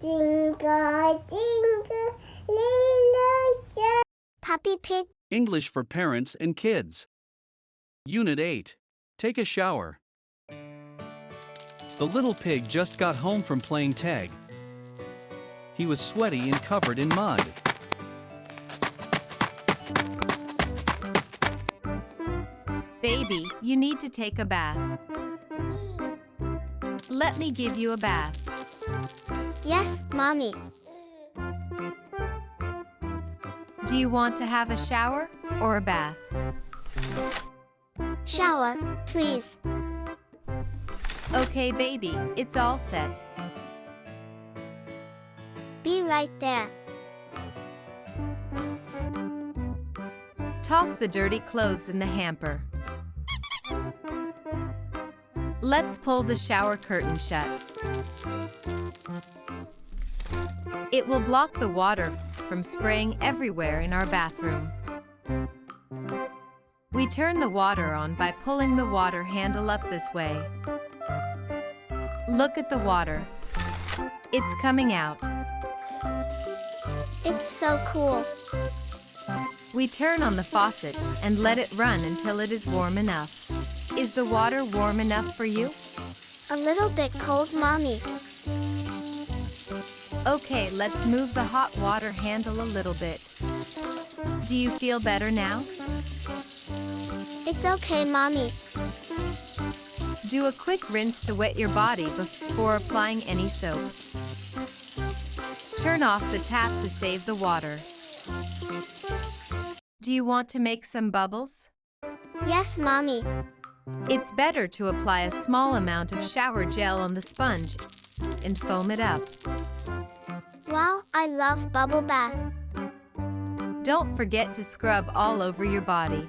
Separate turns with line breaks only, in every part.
Jingle, jingle, little star. Peppa Pig.
English for Parents and Kids. Unit 8. Take a shower. The little pig just got home from playing tag. He was sweaty and covered in mud.
Baby, you need to take a bath. Let me give you a bath.
Yes, Mommy.
Do you want to have a shower or a bath?
Shower, please.
Okay, baby, it's all set.
Be right there.
Toss the dirty clothes in the hamper. Let's pull the shower curtain shut. It will block the water from spraying everywhere in our bathroom. We turn the water on by pulling the water handle up this way. Look at the water. It's coming out.
It's so cool.
We turn on the faucet and let it run until it is warm enough. Is the water warm enough for you?
A little bit cold, Mommy.
Okay, let's move the hot water handle a little bit. Do you feel better now?
It's okay, Mommy.
Do a quick rinse to wet your body before applying any soap. Turn off the tap to save the water. Do you want to make some bubbles?
Yes, Mommy.
It's better to apply a small amount of shower gel on the sponge and foam it up.
Wow, I love bubble bath.
Don't forget to scrub all over your body.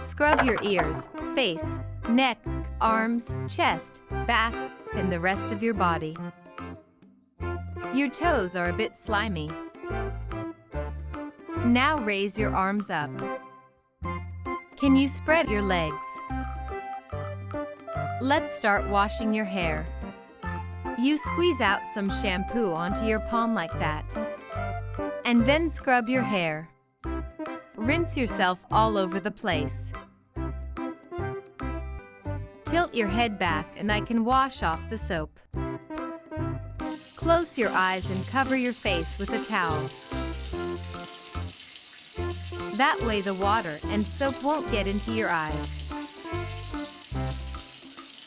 Scrub your ears, face, neck, arms, chest, back, and the rest of your body. Your toes are a bit slimy. Now raise your arms up. Can you spread your legs? Let's start washing your hair. You squeeze out some shampoo onto your palm like that. And then scrub your hair. Rinse yourself all over the place. Tilt your head back and I can wash off the soap. Close your eyes and cover your face with a towel. That way the water and soap won't get into your eyes.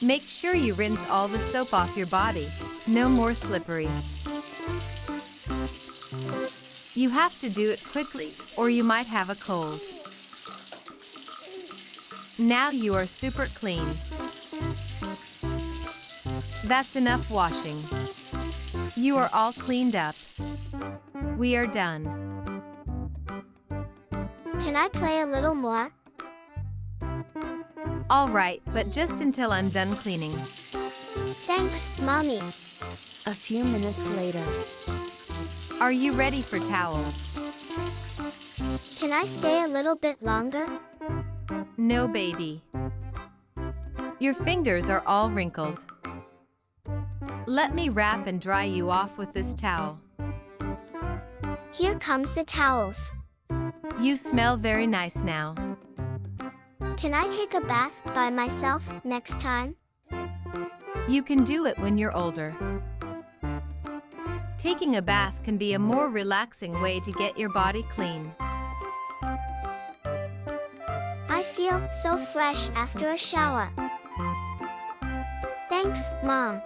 Make sure you rinse all the soap off your body. No more slippery. You have to do it quickly or you might have a cold. Now you are super clean. That's enough washing. You are all cleaned up. We are done.
Can I play a little more?
All right, but just until I'm done cleaning.
Thanks, Mommy.
A few minutes later.
Are you ready for towels?
Can I stay a little bit longer?
No, baby. Your fingers are all wrinkled. Let me wrap and dry you off with this towel.
Here comes the towels.
You smell very nice now.
Can I take a bath by myself next time?
You can do it when you're older. Taking a bath can be a more relaxing way to get your body clean.
I feel so fresh after a shower. Thanks, Mom.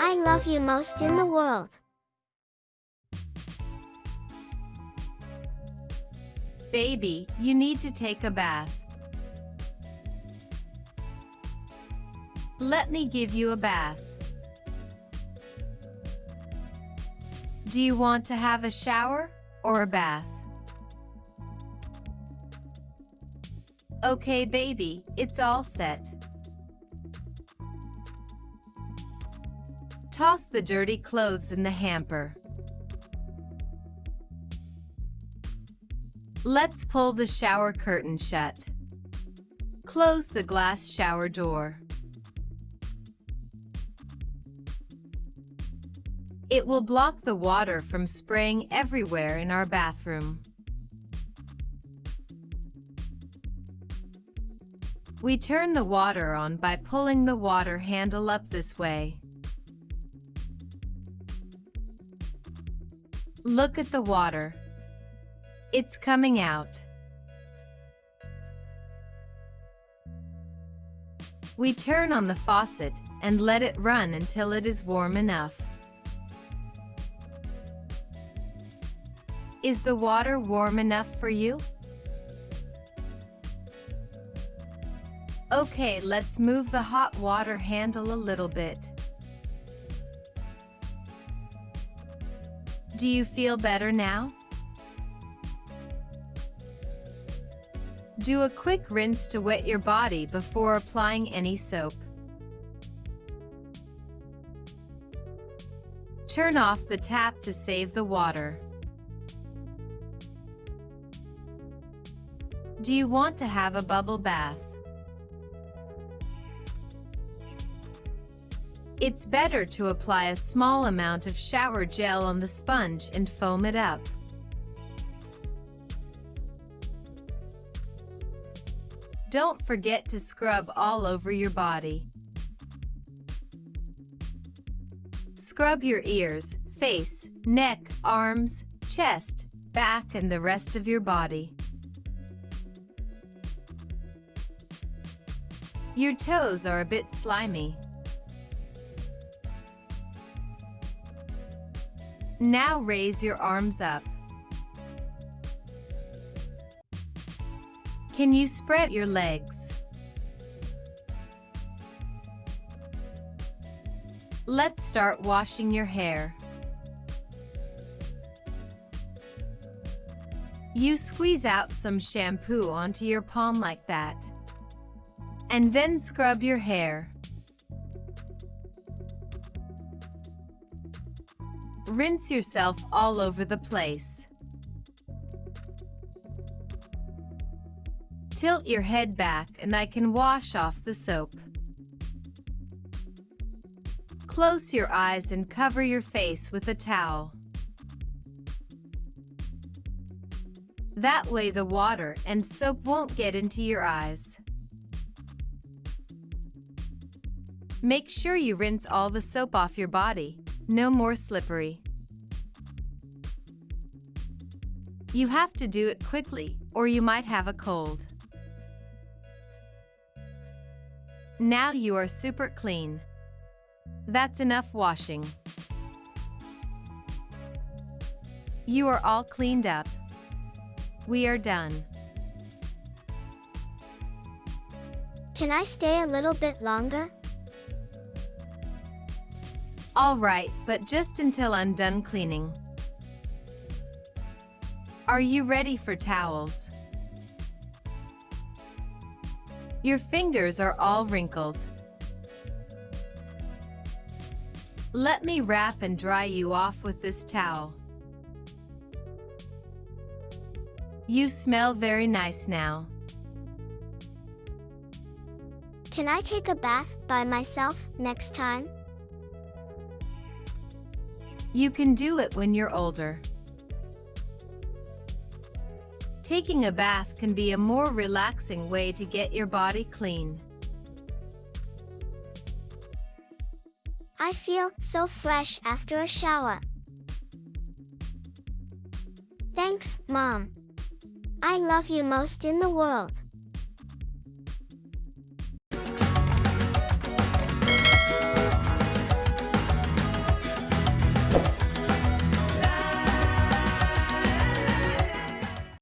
I love you most in the world.
Baby, you need to take a bath. Let me give you a bath. Do you want to have a shower or a bath? Okay, baby, it's all set. Toss the dirty clothes in the hamper. Let's pull the shower curtain shut. Close the glass shower door. It will block the water from spraying everywhere in our bathroom. We turn the water on by pulling the water handle up this way. Look at the water. It's coming out. We turn on the faucet and let it run until it is warm enough. Is the water warm enough for you? Okay, let's move the hot water handle a little bit. Do you feel better now? Do a quick rinse to wet your body before applying any soap. Turn off the tap to save the water. Do you want to have a bubble bath? It's better to apply a small amount of shower gel on the sponge and foam it up. Don't forget to scrub all over your body. Scrub your ears, face, neck, arms, chest, back and the rest of your body. Your toes are a bit slimy. Now raise your arms up. Can you spread your legs? Let's start washing your hair. You squeeze out some shampoo onto your palm like that. And then scrub your hair. Rinse yourself all over the place. Tilt your head back and I can wash off the soap. Close your eyes and cover your face with a towel. That way the water and soap won't get into your eyes. Make sure you rinse all the soap off your body. No more slippery. You have to do it quickly, or you might have a cold. Now you are super clean. That's enough washing. You are all cleaned up. We are done.
Can I stay a little bit longer?
All right, but just until I'm done cleaning. Are you ready for towels? Your fingers are all wrinkled. Let me wrap and dry you off with this towel. You smell very nice now.
Can I take a bath by myself next time?
You can do it when you're older. Taking a bath can be a more relaxing way to get your body clean.
I feel so fresh after a shower. Thanks, Mom. I love you most in the world.